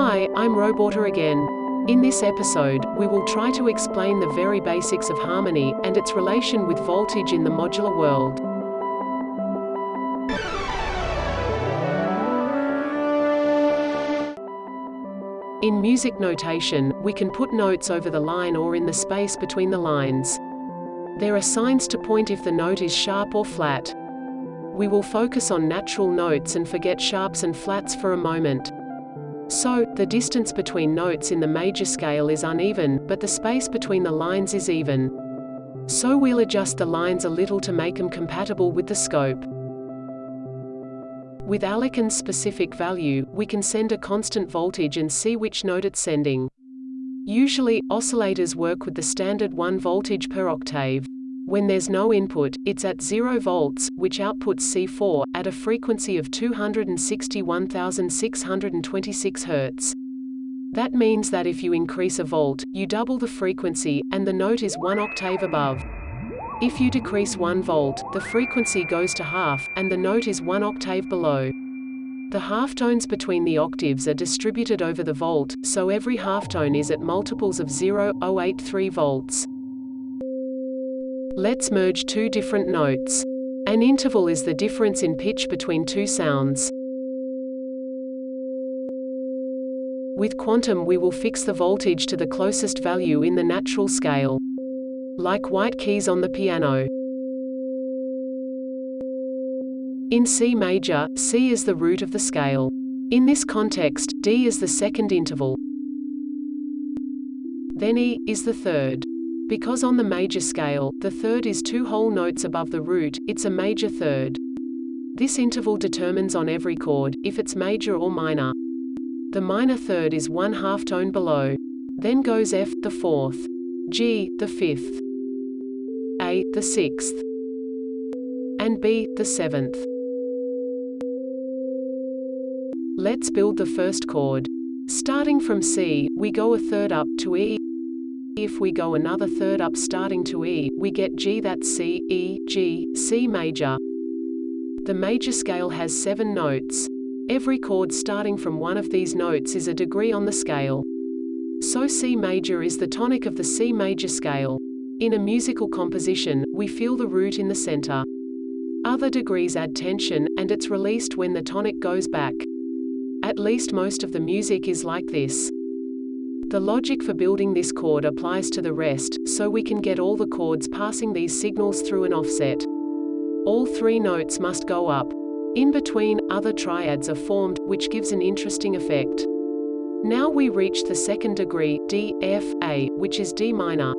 Hi, I'm Roboter again. In this episode, we will try to explain the very basics of harmony and its relation with voltage in the modular world. In music notation, we can put notes over the line or in the space between the lines. There are signs to point if the note is sharp or flat. We will focus on natural notes and forget sharps and flats for a moment. So, the distance between notes in the major scale is uneven, but the space between the lines is even. So we'll adjust the lines a little to make them compatible with the scope. With Alekin's specific value, we can send a constant voltage and see which note it's sending. Usually, oscillators work with the standard 1 voltage per octave. When there's no input, it's at 0 volts, which outputs C4, at a frequency of 261,626 Hz. That means that if you increase a volt, you double the frequency, and the note is one octave above. If you decrease 1 volt, the frequency goes to half, and the note is one octave below. The halftones between the octaves are distributed over the volt, so every halftone is at multiples of 0.083 volts. Let's merge two different notes. An interval is the difference in pitch between two sounds. With quantum we will fix the voltage to the closest value in the natural scale like white keys on the piano. In C major, C is the root of the scale. In this context, D is the second interval. Then E is the third. Because on the major scale, the third is two whole notes above the root, it's a major third. This interval determines on every chord, if it's major or minor. The minor third is one half tone below. Then goes F, the fourth. G, the fifth. A, the sixth, and B, the seventh. Let's build the first chord. Starting from C, we go a third up to E. If we go another third up starting to E, we get G that's C, E, G, C major. The major scale has seven notes. Every chord starting from one of these notes is a degree on the scale. So C major is the tonic of the C major scale. In a musical composition, we feel the root in the center. Other degrees add tension, and it's released when the tonic goes back. At least most of the music is like this. The logic for building this chord applies to the rest, so we can get all the chords passing these signals through an offset. All three notes must go up. In between, other triads are formed, which gives an interesting effect. Now we reach the second degree, D, F, A, which is D minor.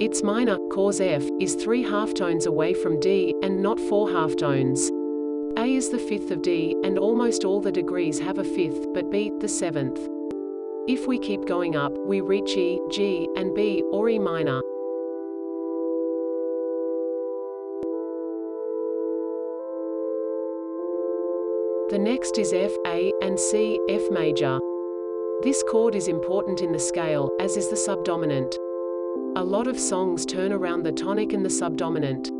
Its minor, cause F, is three halftones away from D, and not four halftones. A is the fifth of D, and almost all the degrees have a fifth, but B, the seventh. If we keep going up, we reach E, G, and B, or E minor. The next is F, A, and C, F major. This chord is important in the scale, as is the subdominant. A lot of songs turn around the tonic and the subdominant.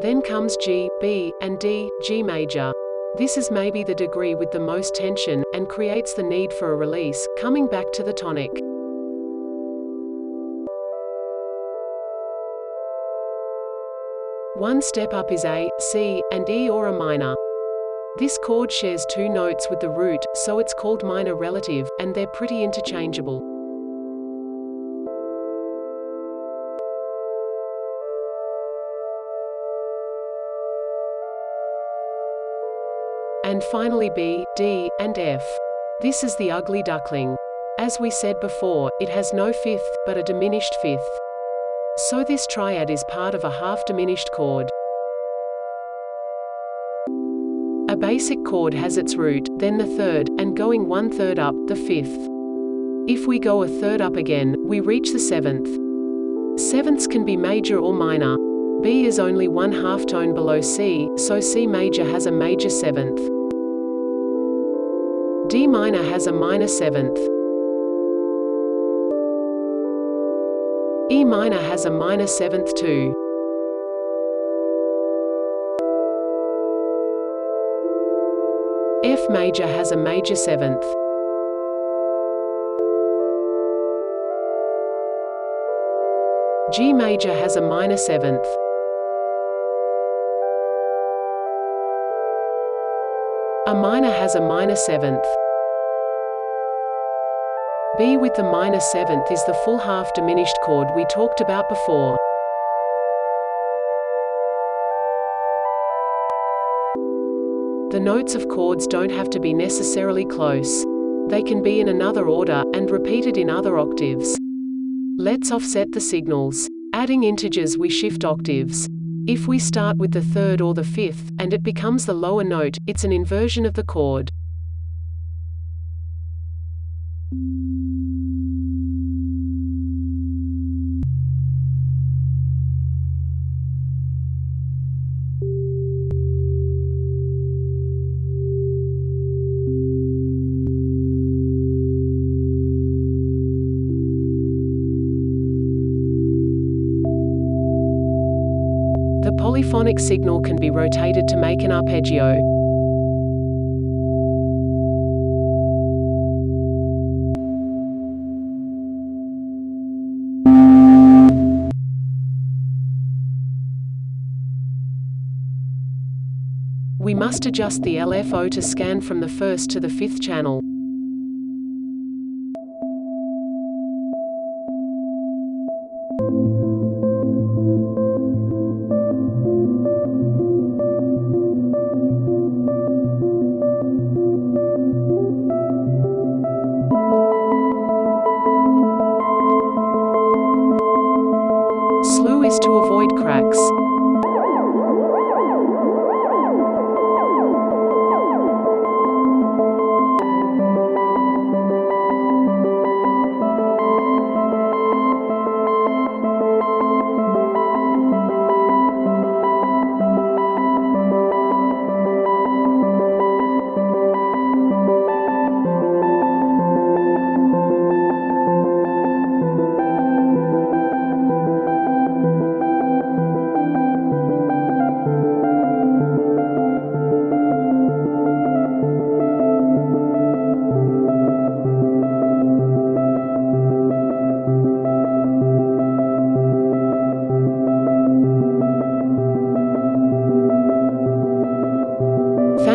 Then comes G, B, and D, G major. This is maybe the degree with the most tension, and creates the need for a release, coming back to the tonic. One step up is A, C, and E or a minor. This chord shares two notes with the root, so it's called minor relative, and they're pretty interchangeable. And finally B, D, and F. This is the ugly duckling. As we said before, it has no fifth, but a diminished fifth. So this triad is part of a half-diminished chord. A basic chord has its root, then the third, and going one third up, the fifth. If we go a third up again, we reach the seventh. Sevenths can be major or minor. B is only one half tone below C, so C major has a major seventh. D minor has a minor seventh. E minor has a minor seventh too. F major has a major seventh. G major has a minor seventh. A minor has a minor seventh. B with the minor seventh is the full half diminished chord we talked about before. The notes of chords don't have to be necessarily close. They can be in another order, and repeated in other octaves. Let's offset the signals. Adding integers we shift octaves. If we start with the third or the fifth, and it becomes the lower note, it's an inversion of the chord. Polyphonic signal can be rotated to make an arpeggio. We must adjust the LFO to scan from the first to the fifth channel. Slew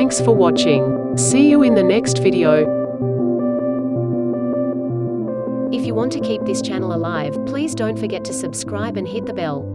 Thanks for watching. See you in the next video. If you want to keep this channel alive, please don't forget to subscribe and hit the bell.